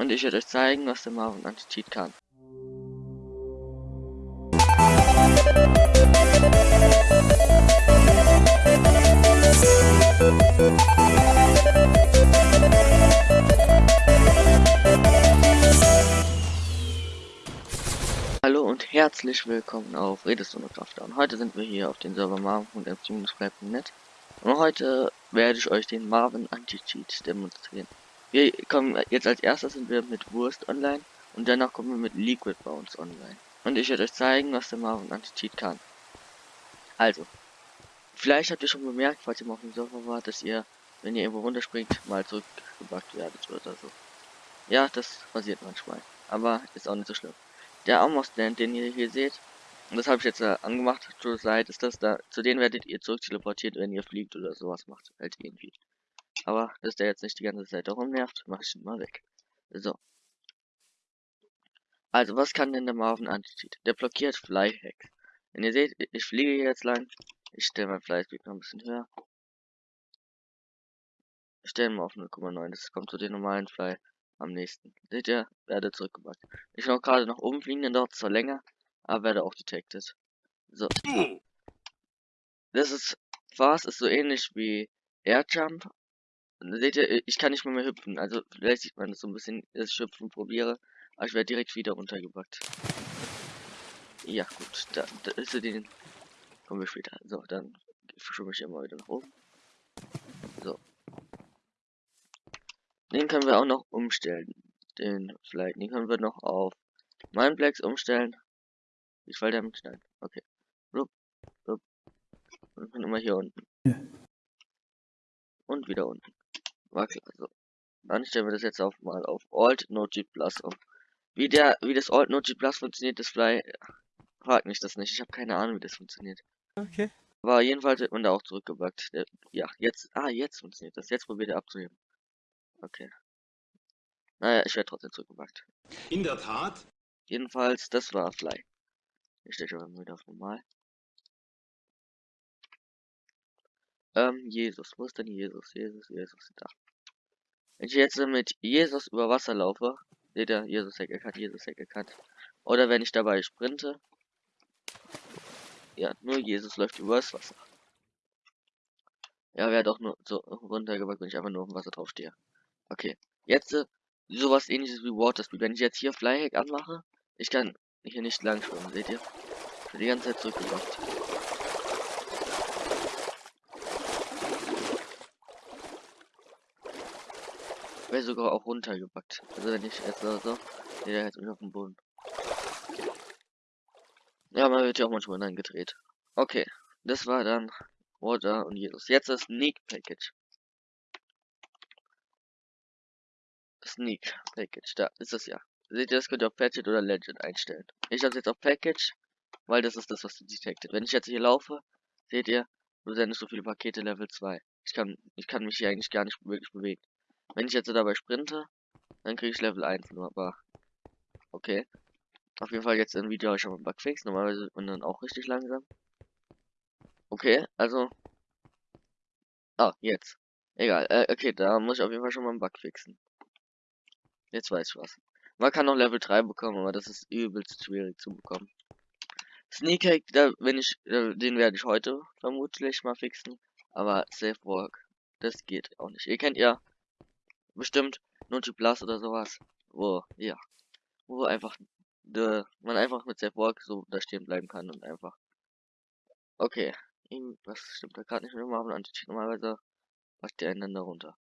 Und ich werde euch zeigen, was der Marvin Anti-Cheat kann. Hallo und herzlich willkommen auf Redestone Crafter. Und heute sind wir hier auf den Server marvin.net und heute werde ich euch den Marvin Anti-Cheat demonstrieren. Wir kommen jetzt als erstes sind wir mit Wurst online und danach kommen wir mit Liquid Bounce online. Und ich werde euch zeigen, was der Marvin Anti-Cheat kann. Also, vielleicht habt ihr schon bemerkt, falls ihr mal auf dem Server wart, dass ihr, wenn ihr irgendwo runterspringt, mal zurückgebackt werdet oder so. Ja, das passiert manchmal, aber ist auch nicht so schlimm. Der Armor-Stand, den ihr hier seht, und das habe ich jetzt äh, angemacht, zur Seite ist das da, zu denen werdet ihr zurück teleportiert, wenn ihr fliegt oder sowas macht, halt irgendwie. Aber, dass der jetzt nicht die ganze Zeit darum nervt, mache ich ihn mal weg. So. Also, was kann denn der Marvin Anti-Cheat? Der blockiert Flyhacks. Wenn ihr seht, ich fliege hier jetzt lang. Ich stelle mein Fly-Speed noch ein bisschen höher. Ich stelle mal auf 0,9. Das kommt zu den normalen Fly am nächsten. Seht ihr? Werde zurückgebracht. Ich will auch gerade nach oben fliegen, dann dauert es zwar länger, aber werde auch detected. So. Das ist, Fast ist so ähnlich wie Airjump. Seht ihr, ich kann nicht mehr, mehr hüpfen. Also vielleicht sieht man das so ein bisschen, dass ich hüpfen probiere. Aber ich werde direkt wieder runtergebackt. Ja, gut. Da, da ist den. Kommen wir später. So, dann verschiebe ich immer wieder nach oben. So. Den können wir auch noch umstellen. Den vielleicht. Den können wir noch auf Mindplex umstellen. Ich fall damit schneiden. Okay. Rup, rup. Und immer hier unten. Ja. Und wieder unten. War klar. So. Dann stellen wir das jetzt auf mal auf Alt Node Plus um. Wie der, wie das Alt Node Plus funktioniert, das Fly Frag mich das nicht, ich habe keine Ahnung, wie das funktioniert. Okay. Aber jedenfalls wird man da auch zurückgebackt. Ja, jetzt, ah, jetzt funktioniert das. Jetzt probiert er abzuheben. Okay. Naja, ich werde trotzdem zurückgebackt. In der Tat? Jedenfalls, das war Fly. Ich stelle schon wieder auf normal. Ähm, Jesus. Wo ist denn Jesus? Jesus, Jesus, da. Wenn ich jetzt mit Jesus über Wasser laufe, seht ihr, Jesus Heck erkannt, Jesus Heck erkannt. Oder wenn ich dabei sprinte, ja, nur Jesus läuft übers Wasser. Ja, wäre doch nur so runtergebackt, wenn ich einfach nur auf dem Wasser drauf stehe. Okay. Jetzt äh, sowas ähnliches wie Water Speed. Wenn ich jetzt hier Flyhack anmache, ich kann hier nicht lang schwimmen, seht ihr? Ich die ganze Zeit zurückgebracht. Wäre sogar auch runtergebackt. Also wenn ich jetzt so, so, der jetzt auf dem Boden. Ja, man wird ja auch manchmal dann gedreht. Okay, das war dann Water und Jesus. Jetzt das Sneak Package. Sneak Package, da ist es ja. Seht ihr, das könnt ihr auf Package oder Legend einstellen. Ich habe jetzt auf Package, weil das ist das, was du detected. Wenn ich jetzt hier laufe, seht ihr, du sendest so viele Pakete Level 2. Ich kann, ich kann mich hier eigentlich gar nicht wirklich bewegen. Wenn ich jetzt dabei sprinte, dann kriege ich Level 1 nur, aber okay. Auf jeden Fall jetzt im Video schon mal Bugfix. Normalerweise man dann auch richtig langsam. Okay, also. Ah, jetzt. Egal. Äh, okay, da muss ich auf jeden Fall schon mal einen Bug fixen. Jetzt weiß ich was. Man kann noch Level 3 bekommen, aber das ist übelst schwierig zu bekommen. Sneak Hack, da wenn ich, den werde ich heute vermutlich mal fixen. Aber Safe Work, das geht auch nicht. Ihr kennt ja bestimmt Noti Plus oder sowas. Wo, ja. Wo einfach de, man einfach mit Safe Walk so da stehen bleiben kann und einfach. Okay. Was stimmt da gerade nicht mit dem Marvel Anti Normalerweise macht der einander runter.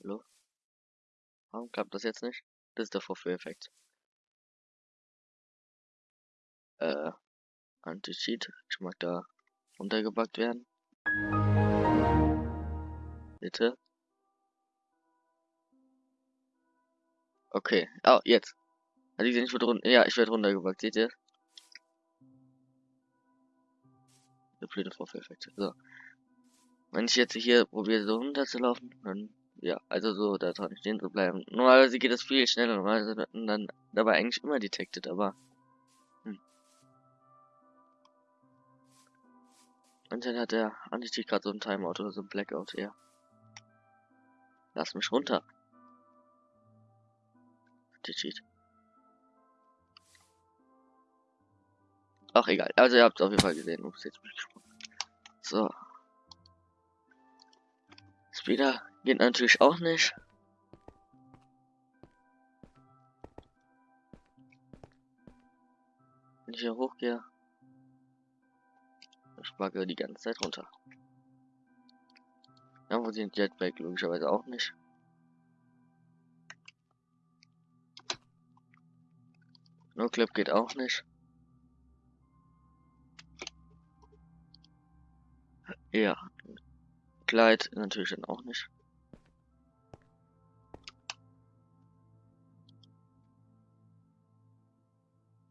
Hallo? Warum klappt das jetzt nicht? Das ist der Vorführeffekt. Äh, Anti-Cheat. Ich mag da runtergebackt werden. Bitte. Okay. Oh, jetzt. Also ich wurde runter. Ja, ich werde runtergebackt, seht ihr? Der blöde Vorführeffekt. So. Wenn ich jetzt hier probiere, so runter zu laufen, dann. Ja, also so da dran stehen zu bleiben. Normalerweise geht das viel schneller, normalerweise dann dabei eigentlich immer detected, aber. Hm. Anscheinend hat der Anti gerade so ein Timeout oder so ein Blackout, ja. Lass mich runter. Cheat. Ach, egal. Also, ihr habt es auf jeden Fall gesehen. Ups, jetzt bin ich gesprungen. So. Speeder geht natürlich auch nicht. Wenn ich hier hochgehe, ich backe die ganze Zeit runter. Ja, wo sind Jetpack? Logischerweise auch nicht. No Clip geht auch nicht. Ja. Kleid natürlich dann auch nicht.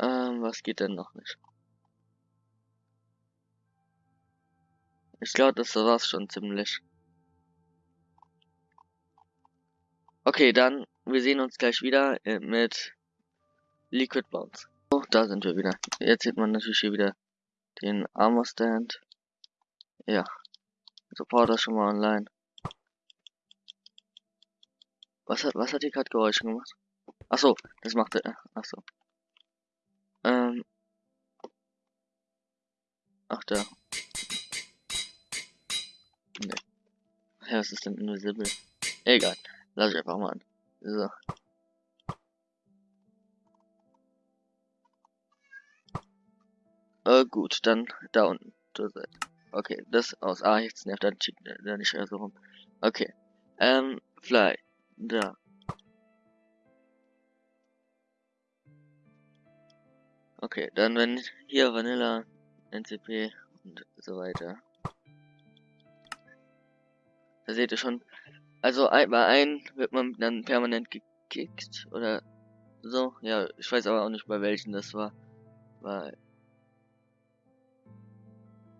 Ähm, was geht denn noch nicht? Ich glaube, das war's schon ziemlich. Okay, dann, wir sehen uns gleich wieder äh, mit Liquid Bounce. Oh, da sind wir wieder. Jetzt sieht man natürlich hier wieder den Armor Stand. Ja. Supporter schon mal online. Was hat, was hat die gerade Geräusche gemacht? Achso, das macht er. Achso. Ähm. Ach, da. Nee. Ja, was ist denn invisible? Egal. Lass ich einfach mal an. So. Äh, gut, dann da unten. Okay, das aus A jetzt nervt dann da nicht so rum. Okay. Ähm, Fly. Da. Okay, dann wenn hier Vanilla, NCP und so weiter. Da seht ihr schon. Also bei einem wird man dann permanent gekickt oder so. Ja, ich weiß aber auch nicht bei welchen das war. Weil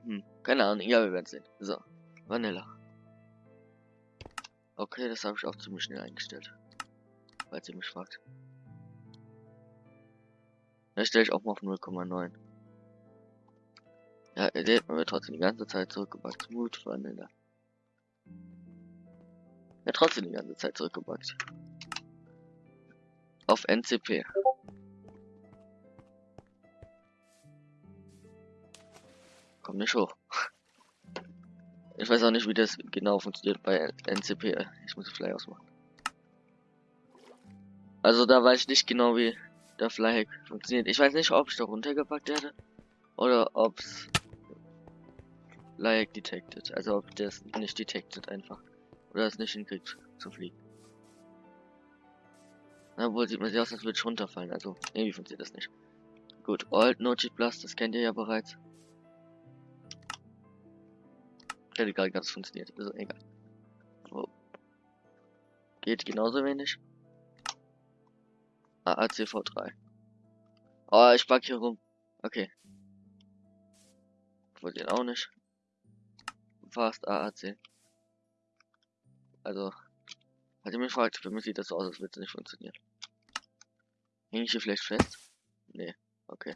hm, keine Ahnung. Ja, wir werden sehen. So, Vanilla. Okay, das habe ich auch ziemlich schnell eingestellt. Falls ihr mich fragt. Da stelle ich auch mal auf 0,9. Ja, er lädt mir trotzdem die ganze Zeit zurückgebackt. Smooth Vanilla. Ja, trotzdem die ganze Zeit zurückgebackt. Auf NCP. Komm nicht hoch. Ich weiß auch nicht, wie das genau funktioniert bei NCP. Ich muss Fly ausmachen. Also da weiß ich nicht genau, wie der Fly funktioniert. Ich weiß nicht, ob ich da runtergepackt werde oder ob's Fly detected. Also ob das nicht detected einfach oder es nicht hinkriegt zu fliegen. Na wohl sieht man sich aus, als würde ich runterfallen. Also irgendwie funktioniert das nicht. Gut, Alt No Cheat Plus, das kennt ihr ja bereits. Hätte gerade ganz funktioniert. Also egal. Oh. Geht genauso wenig. AACV3. Oh, ich pack hier rum. Okay. Wollte auch nicht. Fast AAC. Also, falls ihr mich fragt, für mich sieht das so aus, als würde es nicht funktionieren. Hänge ich hier vielleicht fest? Nee, okay.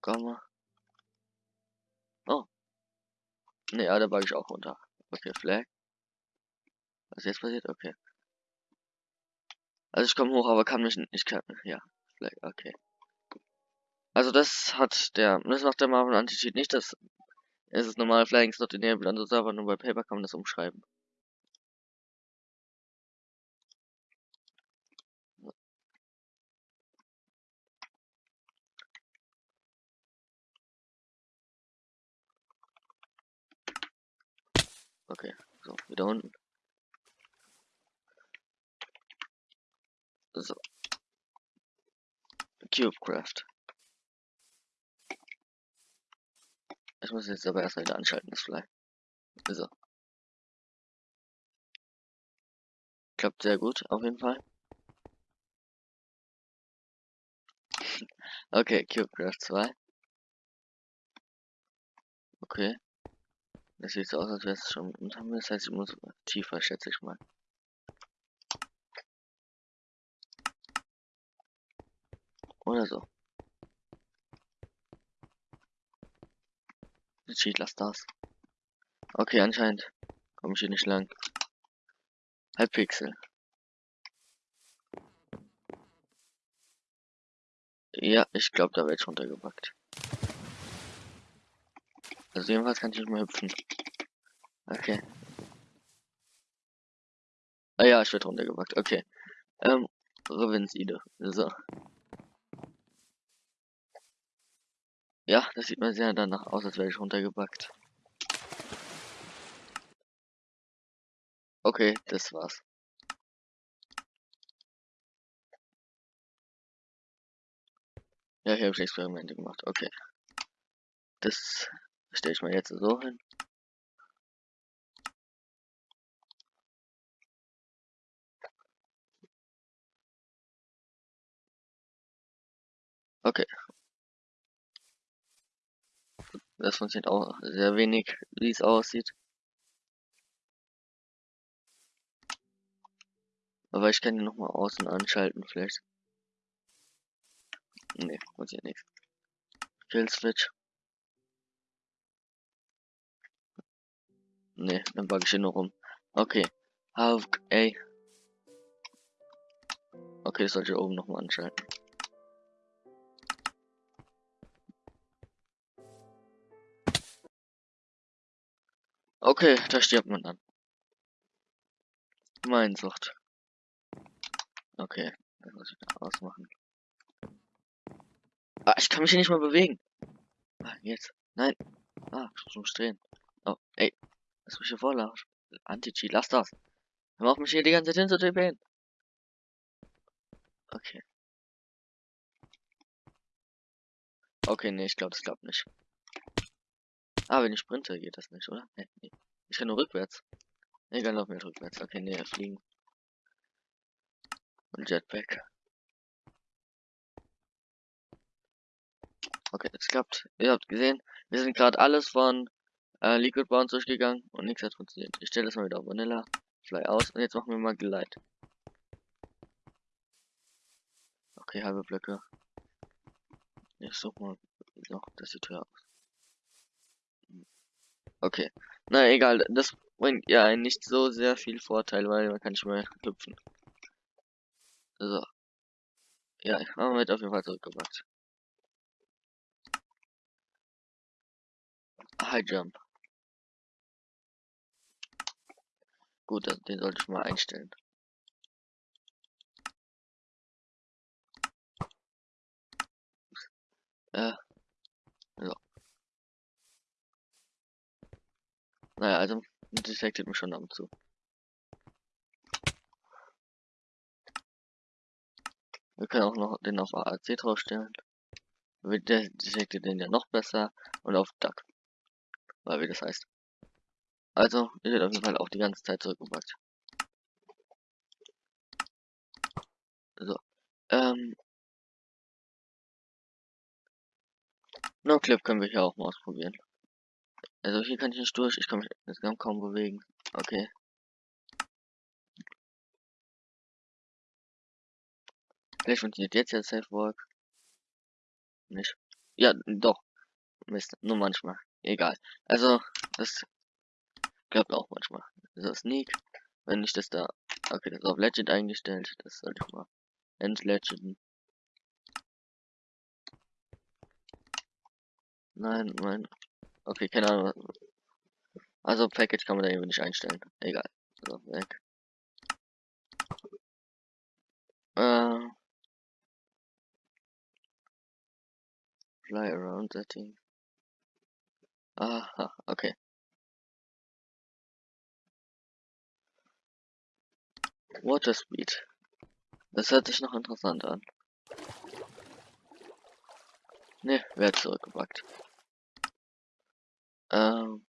Komm mal. Oh, Ne, ja, da bug ich auch runter. Okay, Flag. Was jetzt passiert? Okay. Also ich komme hoch, aber kann mich nicht. Ich kann. Ja, Flag, okay. Also das hat der. Das macht der Marvel Anti-Cheat nicht. Das es ist normal Flying not enabled an der Server, nur bei Paper kann man das umschreiben. Okay, so, wieder unten. So. Cubecraft. Ich muss jetzt aber erstmal wieder anschalten, das Fly. So. Klappt sehr gut, auf jeden Fall. okay, Cubecraft 2. Okay. Das sieht so aus, als wäre es schon unter mir. Das heißt, ich muss tiefer, schätze ich mal. Oder so. Cheat, lass das. Okay, anscheinend komme ich hier nicht lang. Halbpixel. Ja, ich glaube, da wird runtergepackt. Also jedenfalls kann ich nicht mehr hüpfen. Okay. Ah ja, ich werde runtergepackt. Okay. Ähm, Revinside. So. Ja, das sieht mir sehr danach aus, als wäre ich runtergepackt. Okay, das war's. Ja, hier habe ich Experimente gemacht. Okay. Das stelle ich mal jetzt so hin. Okay. Das funktioniert auch sehr wenig, wie es aussieht. Aber ich kann ihn noch mal außen anschalten, vielleicht. Nee, funktioniert nichts. Kill Switch. Nee, dann bug ich hier nur rum. Okay. Have ey. Okay, das sollte ich oben noch mal anschalten. Okay, da stirbt man dann. Gemeinsucht. Okay, das muss ich da ausmachen. Ah, ich kann mich hier nicht mal bewegen. Ah, jetzt. Nein. Ah, ich muss drehen. Oh, ey. Lass mich hier vorlaufen. Anti-Cheat, lass das. Hör auf mich hier die ganze Zeit hinzutippen. Okay. Okay, nee, ich glaube, das klappt nicht. Ah, wenn ich sprinte, geht das nicht, oder? Nee, nee. Ich kann nur rückwärts. Egal, lauf mir rückwärts. Okay, nee, fliegen. Und Jetpack. Okay, es klappt. Ihr habt gesehen, wir sind gerade alles von äh, Liquid Bounce durchgegangen und nichts hat funktioniert. Ich stelle das mal wieder auf Vanilla, Fly aus und jetzt machen wir mal Glide. Okay, halbe Blöcke. Ich such mal noch, das sieht höher aus. Okay. Na egal, das bringt ja nicht so sehr viel Vorteil, weil man kann nicht mehr hüpfen. So. Ja, haben wir auf jeden Fall zurückgebracht. High Jump. Gut, den sollte ich mal einstellen. Äh. So. Naja, also detektiert mich schon ab und zu. Wir können auch noch den auf AAC draufstellen. Der detektiert den ja noch besser und auf Duck. Weil wie das heißt. Also, ihr wird auf jeden Fall auch die ganze Zeit zurückgebracht. So. Ähm. No Clip können wir hier auch mal ausprobieren. Also hier kann ich nicht durch, ich kann mich insgesamt kaum bewegen. Okay. Vielleicht funktioniert jetzt ja Safe Work. Nicht. Ja, doch. Mist, nur manchmal. Egal. Also, das klappt auch manchmal. So, Sneak. Wenn ich das da. Okay, das ist auf Legend eingestellt. Das sollte ich mal entlegenden. Nein, mein. Okay, keine Ahnung. Also Package kann man da eben nicht einstellen. Egal. So, weg. Äh. Fly around setting. Aha, okay. Water Speed. Das hört sich noch interessant an. Ne, wer zurückgepackt. Ähm.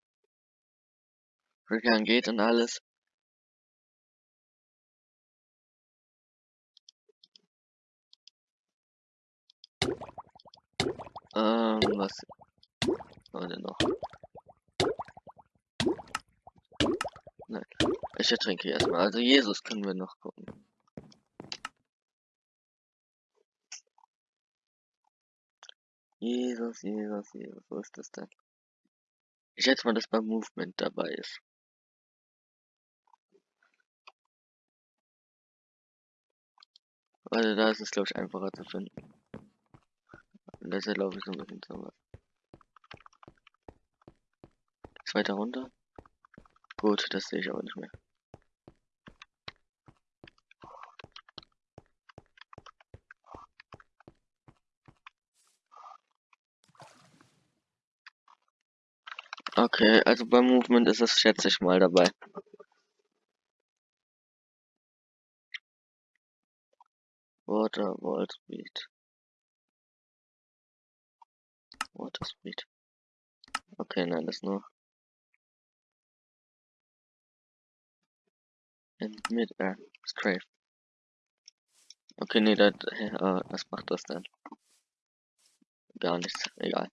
Rückgang geht und alles. Ähm, was denn noch? Nein. Ich ertrinke erstmal. Also Jesus können wir noch gucken. Jesus, Jesus, Jesus, wo ist das denn? Ich schätze mal, dass beim Movement dabei ist. Also da ist es glaube ich einfacher zu finden. Und deshalb laufe ich so ein bisschen zu. Zweiter runter. Gut, das sehe ich aber nicht mehr. Okay, also beim Movement ist es, schätze ich mal, dabei. Water, Wall Speed. Water Speed. Okay, nein, das nur. In Mid-Air. Strafe. Okay, nee, das, äh, was macht das denn? Gar nichts, egal.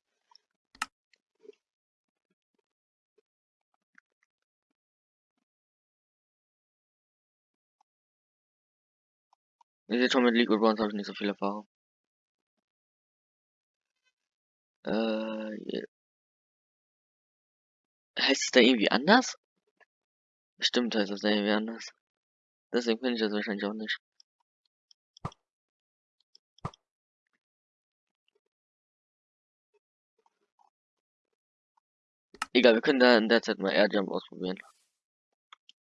Ihr seht schon, mit of Bronze habe ich nicht so viel Erfahrung. Äh, heißt es da irgendwie anders? Bestimmt heißt es da irgendwie anders. Deswegen finde ich das wahrscheinlich auch nicht. Egal, wir können da in der Zeit mal Airjump ausprobieren.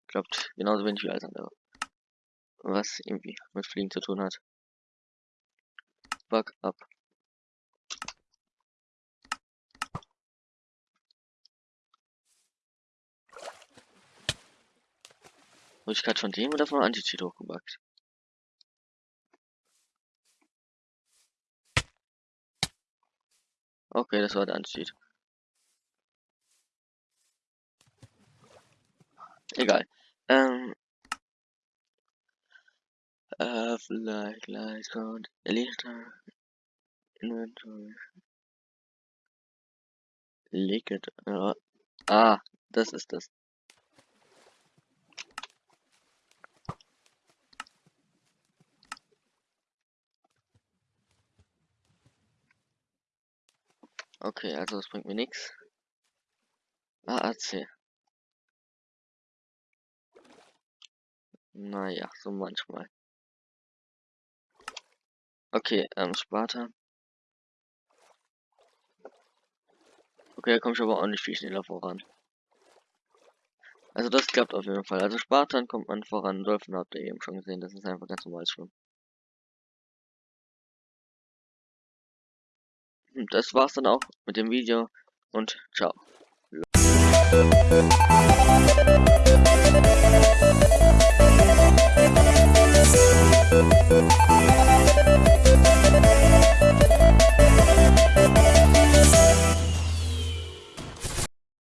Klappt genauso wenig wie alles andere was irgendwie mit Fliegen zu tun hat. Bug up. Wurde ich gerade von dem oder von Anti-Cheat hochgebackt? Okay, das war der Anti-Cheat. Egal. Ähm, have like lights count Lichter Inventory Liquid ja. Ah, das ist das. Okay, also das bringt mir nichts. AAC. Naja, so manchmal. Okay, ähm, Sparta. Okay, da komme ich aber auch nicht viel schneller voran. Also das klappt auf jeden Fall. Also Spartan kommt man voran. Dolphin habt ihr eben schon gesehen. Das ist einfach ganz normales Schwimmen. Das war's dann auch mit dem Video und ciao.